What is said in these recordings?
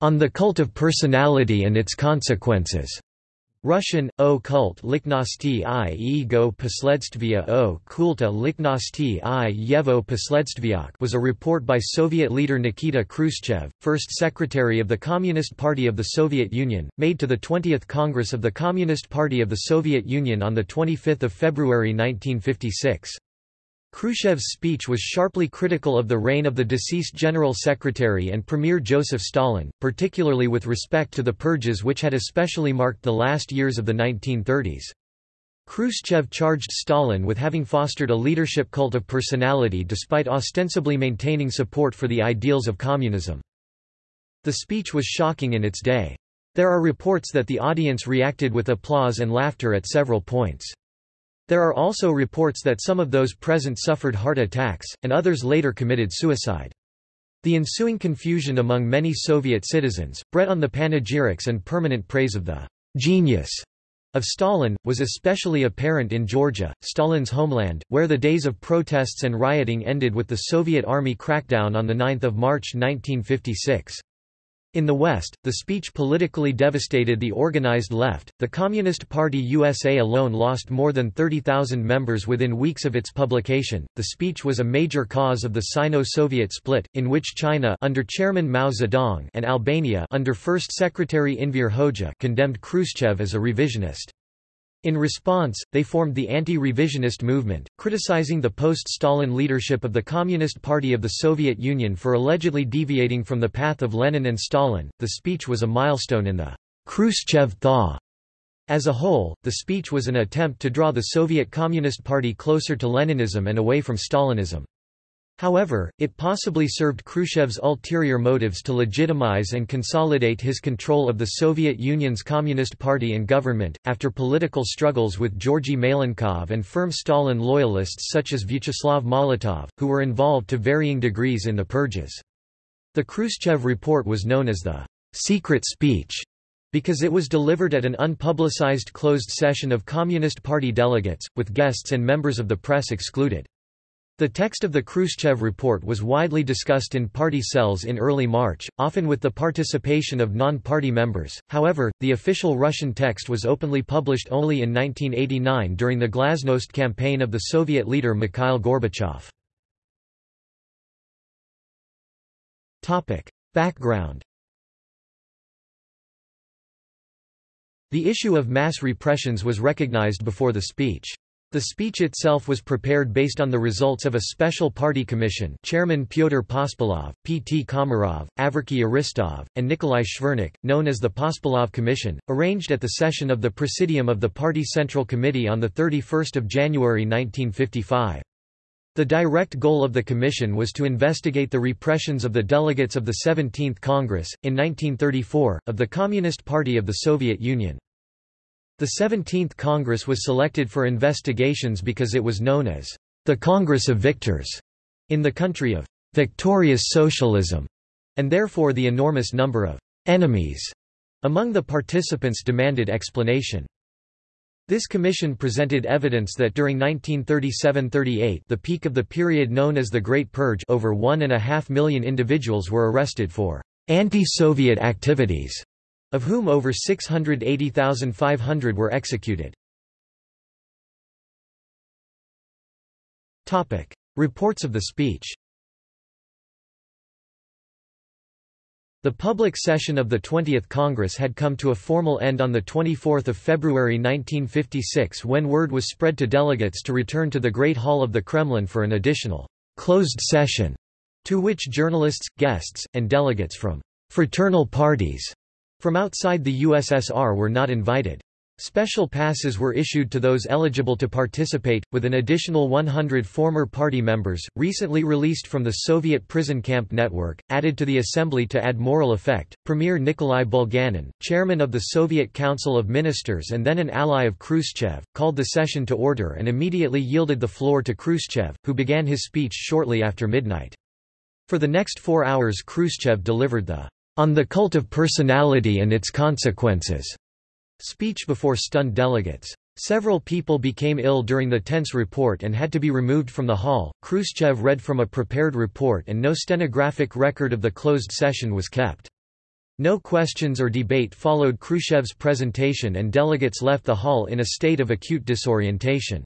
On the Cult of Personality and Its Consequences. Russian, o kult lichnosti i ego posledstvia o kulta lichnosti i yevo posledstviak was a report by Soviet leader Nikita Khrushchev, first secretary of the Communist Party of the Soviet Union, made to the 20th Congress of the Communist Party of the Soviet Union on 25 February 1956. Khrushchev's speech was sharply critical of the reign of the deceased General Secretary and Premier Joseph Stalin, particularly with respect to the purges which had especially marked the last years of the 1930s. Khrushchev charged Stalin with having fostered a leadership cult of personality despite ostensibly maintaining support for the ideals of communism. The speech was shocking in its day. There are reports that the audience reacted with applause and laughter at several points. There are also reports that some of those present suffered heart attacks, and others later committed suicide. The ensuing confusion among many Soviet citizens, bred on the panegyrics and permanent praise of the genius of Stalin, was especially apparent in Georgia, Stalin's homeland, where the days of protests and rioting ended with the Soviet army crackdown on 9 March 1956. In the West, the speech politically devastated the organized left. The Communist Party USA alone lost more than 30,000 members within weeks of its publication. The speech was a major cause of the Sino-Soviet split, in which China under Chairman Mao Zedong and Albania under First Secretary Enver Hoxha condemned Khrushchev as a revisionist. In response, they formed the anti-revisionist movement, criticizing the post-Stalin leadership of the Communist Party of the Soviet Union for allegedly deviating from the path of Lenin and Stalin. The speech was a milestone in the Khrushchev thaw. As a whole, the speech was an attempt to draw the Soviet Communist Party closer to Leninism and away from Stalinism. However, it possibly served Khrushchev's ulterior motives to legitimize and consolidate his control of the Soviet Union's Communist Party and government, after political struggles with Georgy Malenkov and firm Stalin loyalists such as Vyacheslav Molotov, who were involved to varying degrees in the purges. The Khrushchev report was known as the secret speech because it was delivered at an unpublicized closed session of Communist Party delegates, with guests and members of the press excluded. The text of the Khrushchev report was widely discussed in party cells in early March, often with the participation of non-party members, however, the official Russian text was openly published only in 1989 during the Glasnost campaign of the Soviet leader Mikhail Gorbachev. Topic: Background The issue of mass repressions was recognized before the speech. The speech itself was prepared based on the results of a special party commission chairman Pyotr Pospelov, P. T. Komarov, Averky Aristov, and Nikolai Shvernik, known as the Pospelov Commission, arranged at the session of the Presidium of the Party Central Committee on 31 January 1955. The direct goal of the commission was to investigate the repressions of the delegates of the 17th Congress, in 1934, of the Communist Party of the Soviet Union. The 17th Congress was selected for investigations because it was known as the Congress of Victors in the country of victorious socialism, and therefore the enormous number of enemies among the participants demanded explanation. This commission presented evidence that during 1937–38 the peak of the period known as the Great Purge over one and a half million individuals were arrested for anti-Soviet activities of whom over 680,500 were executed. Reports of the speech The public session of the 20th Congress had come to a formal end on 24 February 1956 when word was spread to delegates to return to the Great Hall of the Kremlin for an additional closed session, to which journalists, guests, and delegates from fraternal parties from outside the USSR were not invited. Special passes were issued to those eligible to participate, with an additional 100 former party members, recently released from the Soviet prison camp network, added to the assembly to add moral effect. Premier Nikolai Bulganin, chairman of the Soviet Council of Ministers and then an ally of Khrushchev, called the session to order and immediately yielded the floor to Khrushchev, who began his speech shortly after midnight. For the next four hours Khrushchev delivered the on the Cult of Personality and Its Consequences speech before stunned delegates. Several people became ill during the tense report and had to be removed from the hall. Khrushchev read from a prepared report and no stenographic record of the closed session was kept. No questions or debate followed Khrushchev's presentation and delegates left the hall in a state of acute disorientation.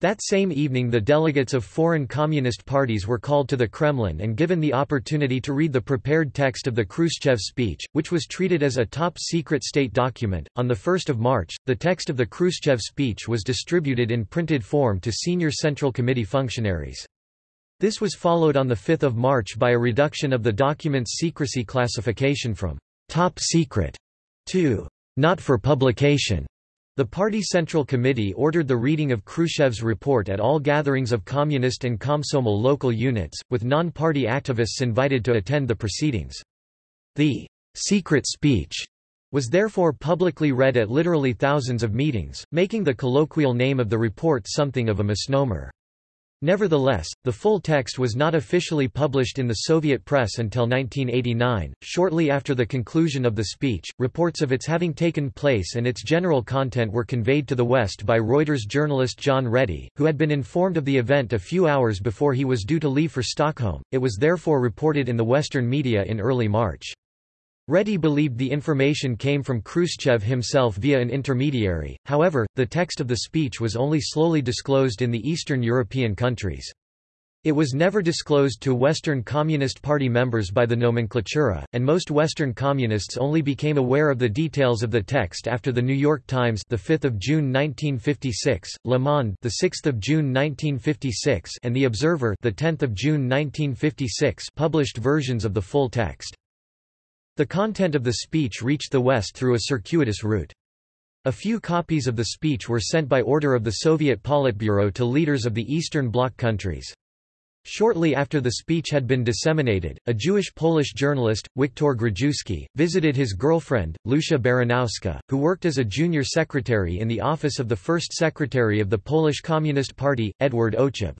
That same evening the delegates of foreign communist parties were called to the Kremlin and given the opportunity to read the prepared text of the Khrushchev speech, which was treated as a top-secret state document. On 1 March, the text of the Khrushchev speech was distributed in printed form to senior Central Committee functionaries. This was followed on 5 March by a reduction of the document's secrecy classification from «top secret» to «not for publication». The party Central Committee ordered the reading of Khrushchev's report at all gatherings of Communist and Komsomol local units, with non-party activists invited to attend the proceedings. The secret speech was therefore publicly read at literally thousands of meetings, making the colloquial name of the report something of a misnomer. Nevertheless, the full text was not officially published in the Soviet press until 1989. Shortly after the conclusion of the speech, reports of its having taken place and its general content were conveyed to the West by Reuters journalist John Rettie, who had been informed of the event a few hours before he was due to leave for Stockholm. It was therefore reported in the Western media in early March. Rettie believed the information came from Khrushchev himself via an intermediary, however, the text of the speech was only slowly disclosed in the Eastern European countries. It was never disclosed to Western Communist Party members by the nomenklatura, and most Western Communists only became aware of the details of the text after the New York Times, the 5th of June 1956, Le Monde, the 6th of June 1956, and The Observer, the 10th of June 1956, published versions of the full text. The content of the speech reached the West through a circuitous route. A few copies of the speech were sent by order of the Soviet Politburo to leaders of the Eastern Bloc countries. Shortly after the speech had been disseminated, a Jewish-Polish journalist, Wiktor Grydziewski, visited his girlfriend, Lucia Baranowska, who worked as a junior secretary in the office of the first secretary of the Polish Communist Party, Edward Ochab.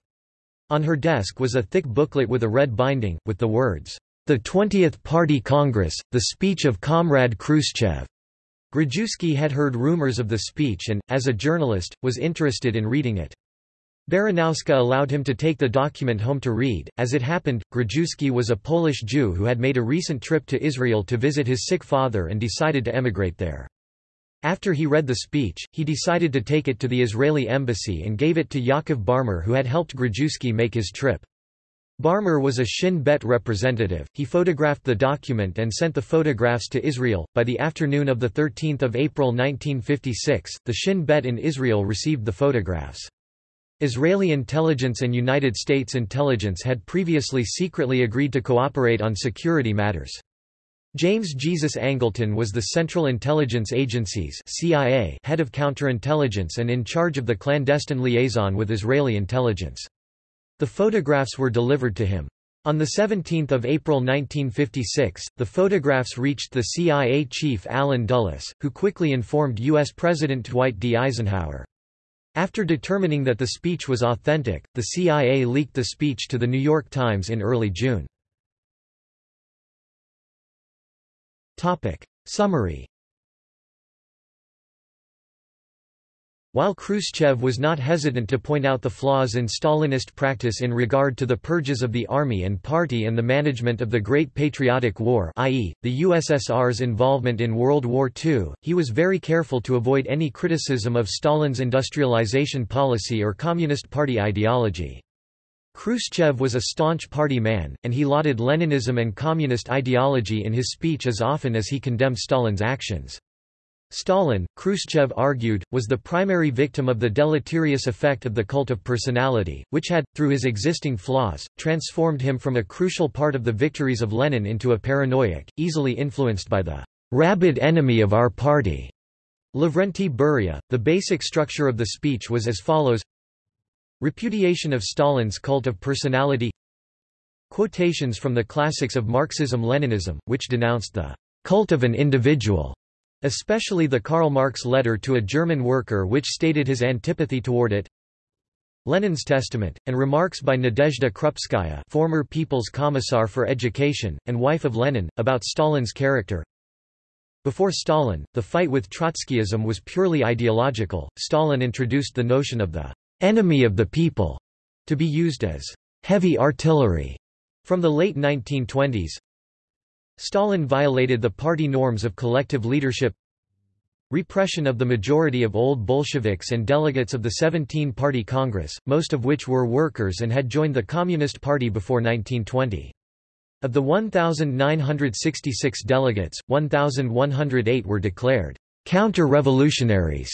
On her desk was a thick booklet with a red binding, with the words, the 20th Party Congress, the speech of Comrade Khrushchev. Grydziewski had heard rumors of the speech and, as a journalist, was interested in reading it. Baranowska allowed him to take the document home to read. As it happened, Grydziewski was a Polish Jew who had made a recent trip to Israel to visit his sick father and decided to emigrate there. After he read the speech, he decided to take it to the Israeli embassy and gave it to Yaakov Barmor who had helped Grydziewski make his trip. Barmor was a Shin Bet representative. He photographed the document and sent the photographs to Israel. By the afternoon of the 13th of April 1956, the Shin Bet in Israel received the photographs. Israeli intelligence and United States intelligence had previously secretly agreed to cooperate on security matters. James Jesus Angleton was the Central Intelligence Agency's CIA head of counterintelligence and in charge of the clandestine liaison with Israeli intelligence. The photographs were delivered to him. On 17 April 1956, the photographs reached the CIA chief Allen Dulles, who quickly informed U.S. President Dwight D. Eisenhower. After determining that the speech was authentic, the CIA leaked the speech to The New York Times in early June. Summary While Khrushchev was not hesitant to point out the flaws in Stalinist practice in regard to the purges of the army and party and the management of the Great Patriotic War i.e., the USSR's involvement in World War II, he was very careful to avoid any criticism of Stalin's industrialization policy or Communist Party ideology. Khrushchev was a staunch party man, and he lauded Leninism and communist ideology in his speech as often as he condemned Stalin's actions. Stalin, Khrushchev argued, was the primary victim of the deleterious effect of the cult of personality, which had, through his existing flaws, transformed him from a crucial part of the victories of Lenin into a paranoiac, easily influenced by the rabid enemy of our party. Lavrenti Beria. The basic structure of the speech was as follows Repudiation of Stalin's cult of personality Quotations from the classics of Marxism-Leninism, which denounced the cult of an individual Especially the Karl Marx letter to a German worker which stated his antipathy toward it. Lenin's Testament, and remarks by Nadezhda Krupskaya former People's Commissar for Education, and wife of Lenin, about Stalin's character. Before Stalin, the fight with Trotskyism was purely ideological. Stalin introduced the notion of the enemy of the people to be used as heavy artillery from the late 1920s. Stalin violated the party norms of collective leadership Repression of the majority of old Bolsheviks and delegates of the 17-party Congress, most of which were workers and had joined the Communist Party before 1920. Of the 1,966 delegates, 1,108 were declared counter-revolutionaries.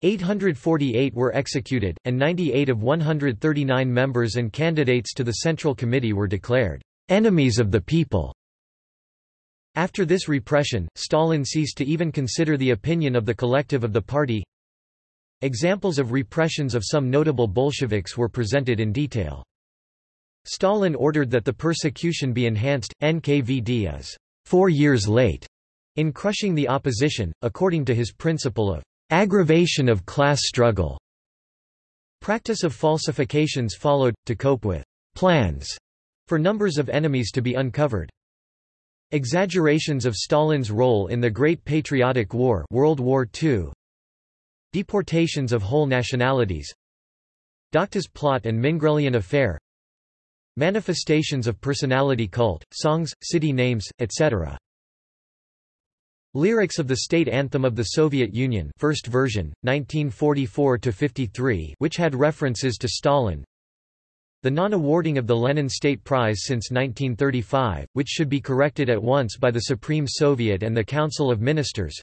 848 were executed, and 98 of 139 members and candidates to the Central Committee were declared enemies of the people. After this repression, Stalin ceased to even consider the opinion of the collective of the party. Examples of repressions of some notable Bolsheviks were presented in detail. Stalin ordered that the persecution be enhanced. NKVD is four years late in crushing the opposition, according to his principle of aggravation of class struggle. Practice of falsifications followed, to cope with plans for numbers of enemies to be uncovered. Exaggerations of Stalin's role in the Great Patriotic War World War II. Deportations of whole nationalities Doctors plot and Mingrelian affair Manifestations of personality cult, songs, city names, etc. Lyrics of the state anthem of the Soviet Union first version, 1944–53 which had references to Stalin The non-awarding of the Lenin State Prize since 1935, which should be corrected at once by the Supreme Soviet and the Council of Ministers.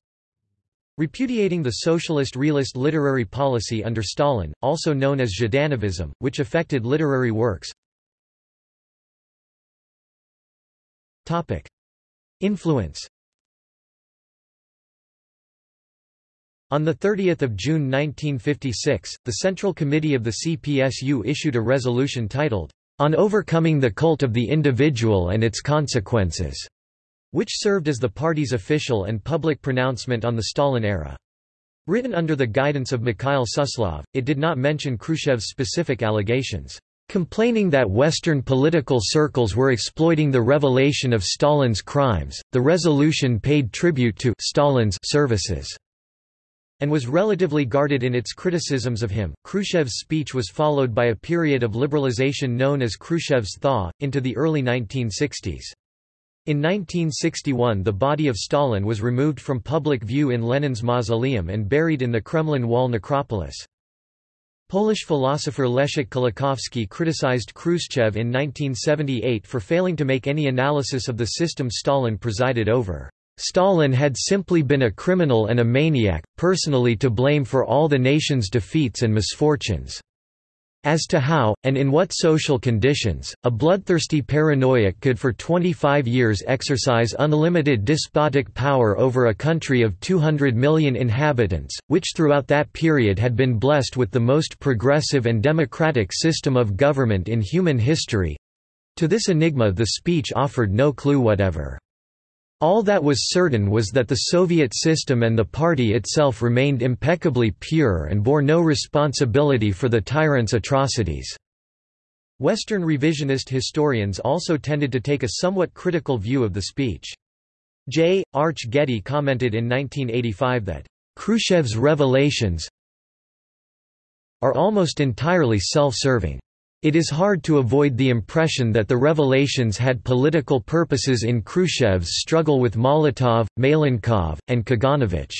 Repudiating the socialist realist literary policy under Stalin, also known as Zhdanovism, which affected literary works. Influence On 30 June 1956, the Central Committee of the CPSU issued a resolution titled, On Overcoming the Cult of the Individual and Its Consequences, which served as the party's official and public pronouncement on the Stalin era. Written under the guidance of Mikhail Suslov, it did not mention Khrushchev's specific allegations. Complaining that Western political circles were exploiting the revelation of Stalin's crimes, the resolution paid tribute to Stalin's services and was relatively guarded in its criticisms of him. Khrushchev's speech was followed by a period of liberalization known as Khrushchev's thaw, into the early 1960s. In 1961 the body of Stalin was removed from public view in Lenin's mausoleum and buried in the Kremlin Wall necropolis. Polish philosopher Leszek Kolakowski criticized Khrushchev in 1978 for failing to make any analysis of the system Stalin presided over. Stalin had simply been a criminal and a maniac, personally to blame for all the nation's defeats and misfortunes. As to how, and in what social conditions, a bloodthirsty paranoiac could for 25 years exercise unlimited despotic power over a country of 200 million inhabitants, which throughout that period had been blessed with the most progressive and democratic system of government in human history—to this enigma the speech offered no clue whatever. All that was certain was that the Soviet system and the party itself remained impeccably pure and bore no responsibility for the tyrant's atrocities. Western revisionist historians also tended to take a somewhat critical view of the speech. J. Arch Getty commented in 1985 that, "...Khrushchev's revelations are almost entirely self-serving. It is hard to avoid the impression that the revelations had political purposes in Khrushchev's struggle with Molotov, Malenkov, and Kaganovich.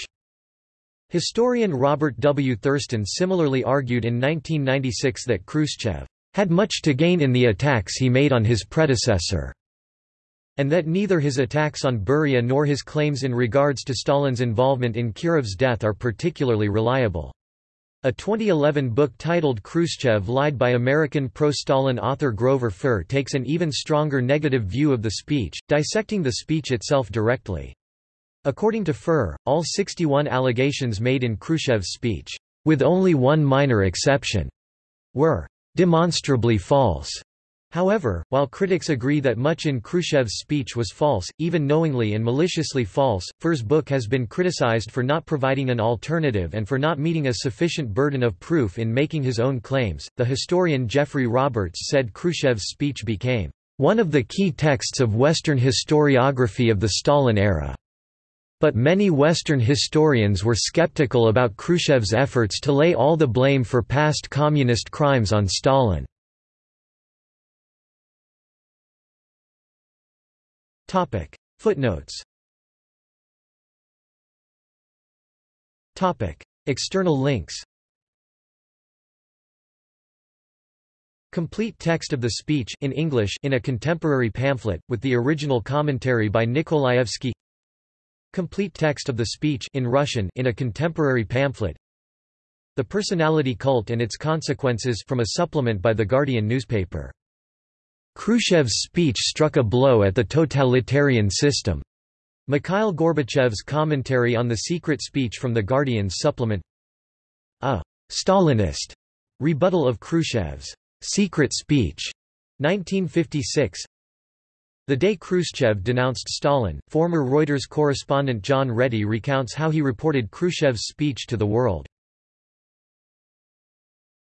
Historian Robert W. Thurston similarly argued in 1996 that Khrushchev had much to gain in the attacks he made on his predecessor, and that neither his attacks on Beria nor his claims in regards to Stalin's involvement in Kirov's death are particularly reliable. A 2011 book titled Khrushchev Lied by American pro-Stalin author Grover Furr takes an even stronger negative view of the speech, dissecting the speech itself directly. According to Furr, all 61 allegations made in Khrushchev's speech, with only one minor exception, were demonstrably false. However, while critics agree that much in Khrushchev's speech was false, even knowingly and maliciously false, Furr's book has been criticized for not providing an alternative and for not meeting a sufficient burden of proof in making his own claims. The historian Geoffrey Roberts said Khrushchev's speech became one of the key texts of Western historiography of the Stalin era. But many Western historians were skeptical about Khrushchev's efforts to lay all the blame for past communist crimes on Stalin. Footnotes. External links. Complete text of the speech in English in a contemporary pamphlet, with the original commentary by Nikolaevsky. Complete text of the speech in Russian in a contemporary pamphlet. The Personality Cult and Its Consequences from a supplement by The Guardian newspaper. Khrushchev's speech struck a blow at the totalitarian system. Mikhail Gorbachev's commentary on the secret speech from The Guardian's supplement A Stalinist rebuttal of Khrushchev's secret speech, 1956 The day Khrushchev denounced Stalin, former Reuters correspondent John Rettie recounts how he reported Khrushchev's speech to the world.